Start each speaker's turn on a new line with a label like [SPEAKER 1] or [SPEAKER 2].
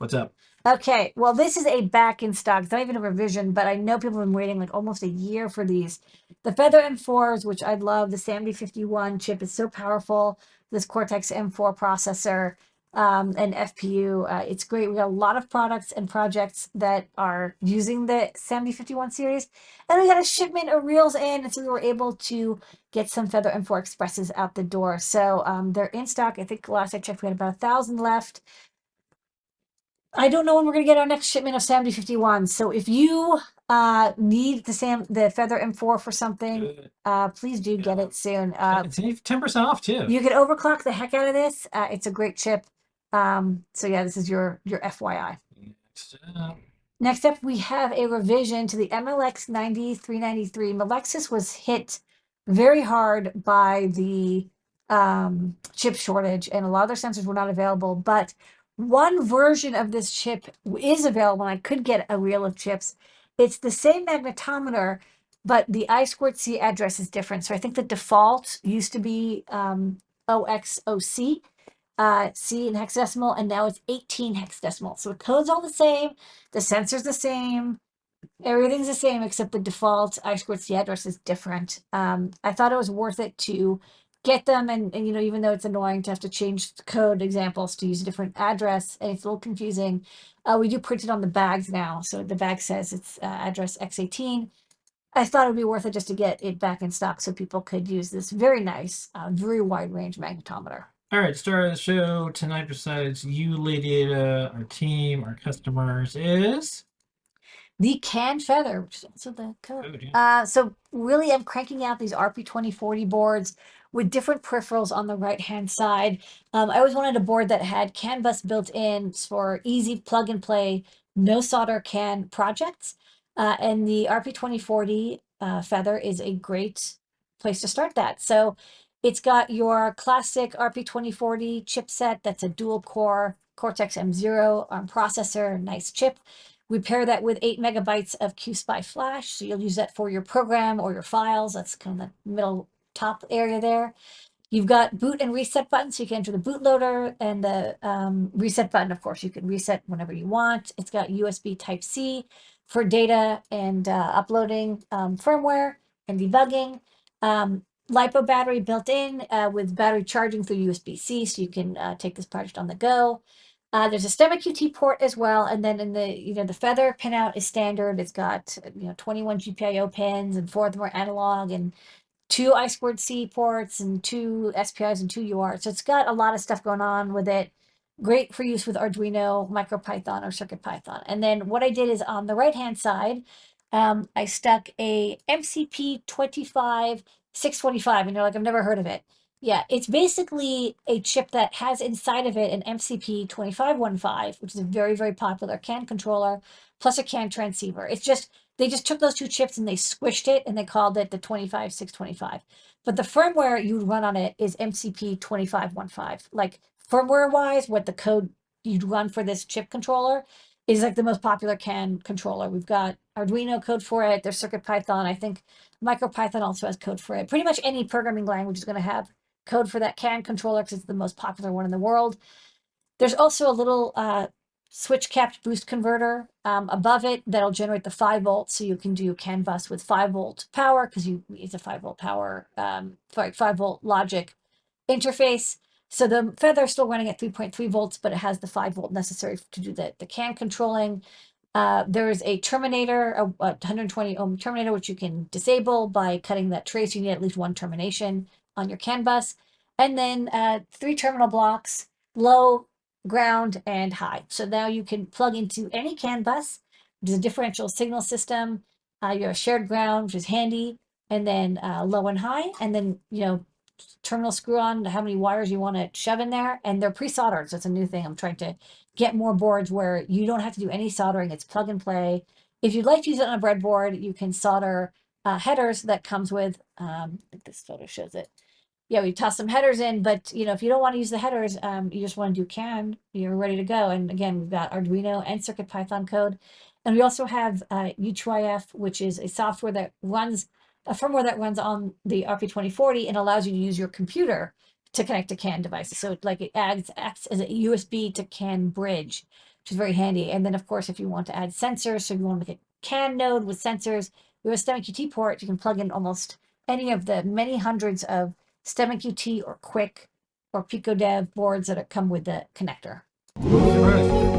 [SPEAKER 1] What's up?
[SPEAKER 2] Okay, well, this is a back in stock. It's not even a revision, but I know people have been waiting like almost a year for these. The Feather M4s, which I love, the SAMD51 chip is so powerful. This Cortex M4 processor um, and FPU, uh, it's great. We got a lot of products and projects that are using the SAMD51 series. And we got a shipment of reels in, and so we were able to get some Feather M4 Expresses out the door. So um, they're in stock. I think last I checked, we had about a thousand left. I don't know when we're gonna get our next shipment of SAMD 51. So if you uh need the Sam the Feather M4 for something,
[SPEAKER 1] Good.
[SPEAKER 2] uh please do get it soon. Uh
[SPEAKER 1] It's ten percent off too.
[SPEAKER 2] you can overclock the heck out of this. Uh it's a great chip. Um so yeah, this is your your FYI.
[SPEAKER 1] Next up.
[SPEAKER 2] Next up, we have a revision to the MLX 9393. Melexis was hit very hard by the um, chip shortage, and a lot of their sensors were not available. But one version of this chip is available, and I could get a reel of chips. It's the same magnetometer, but the I squared C address is different. So I think the default used to be um, OXOC, uh, C in hexadecimal, and now it's 18 hexadecimal. So the code's all the same, the sensor's the same, everything's the same except the default I squared C address is different. Um, I thought it was worth it to get them and, and you know even though it's annoying to have to change code examples to use a different address and it's a little confusing uh, we do print it on the bags now so the bag says it's uh, address x18 i thought it would be worth it just to get it back in stock so people could use this very nice uh, very wide range magnetometer
[SPEAKER 1] All right, star of the show tonight, besides you, Lady Ada, our team, our customers, is.
[SPEAKER 2] The can feather which is also the code
[SPEAKER 1] yeah.
[SPEAKER 2] Uh, so really I'm cranking out these RP2040 boards with different peripherals on the right hand side. Um, I always wanted a board that had CAN bus built in for easy plug and play, no solder can projects. Uh, and the RP2040 uh, Feather is a great place to start that. So it's got your classic RP2040 chipset that's a dual core Cortex M0 ARM processor, nice chip. We pair that with eight megabytes of QSPI flash. So you'll use that for your program or your files. That's kind of the middle top area there. You've got boot and reset buttons, so you can enter the bootloader and the um, reset button, of course, you can reset whenever you want. It's got USB type C for data and uh, uploading um, firmware and debugging. Um, LiPo battery built in uh, with battery charging through USB-C, so you can uh, take this project on the go. Uh, there's a STEMMA QT port as well, and then in the you know the Feather pinout is standard. It's got you know 21 GPIO pins and four of them are analog and two I squared C ports and two SPIs and two UARTs. So it's got a lot of stuff going on with it. Great for use with Arduino, MicroPython, or CircuitPython. And then what I did is on the right hand side, um, I stuck a MCP 25 625, and you're like, I've never heard of it. Yeah, it's basically a chip that has inside of it an MCP 2515, which is a very, very popular CAN controller, plus a CAN transceiver. It's just, they just took those two chips and they squished it and they called it the 25625. But the firmware you would run on it is MCP 2515. Like firmware wise, what the code you'd run for this chip controller is like the most popular CAN controller. We've got Arduino code for it. There's CircuitPython. I think MicroPython also has code for it. Pretty much any programming language is going to have code for that CAN controller because it's the most popular one in the world. There's also a little uh, switch capped boost converter um, above it that'll generate the 5 volts so you can do CAN bus with 5 volt power because you it's a 5 volt power, um, sorry, 5 volt logic interface. So the Feather is still running at 3.3 volts, but it has the 5 volt necessary to do the, the CAN controlling. Uh, there is a terminator, a, a 120 ohm terminator, which you can disable by cutting that trace. You need at least one termination on your CAN bus. And then uh, three terminal blocks, low, ground, and high. So now you can plug into any CAN bus, which is a differential signal system. Uh, you have shared ground, which is handy, and then uh, low and high, and then, you know, terminal screw on how many wires you want to shove in there. And they're pre-soldered, so it's a new thing. I'm trying to get more boards where you don't have to do any soldering. It's plug and play. If you'd like to use it on a breadboard, you can solder uh, headers that comes with, um, I think this photo shows it. Yeah, we toss some headers in, but you know, if you don't want to use the headers, um, you just want to do CAN, you're ready to go. And again, we've got Arduino and CircuitPython code. And we also have uh, U2IF, which is a software that runs, a firmware that runs on the RP2040 and allows you to use your computer to connect to CAN devices. So like it adds, acts as a USB to CAN bridge. which is very handy. And then, of course, if you want to add sensors, so you want to make a CAN node with sensors, we have a STEMMA QT port. You can plug in almost any of the many hundreds of STEMMA QT or Qwiic or PiicoDev boards that come with the connector.
[SPEAKER 1] All right.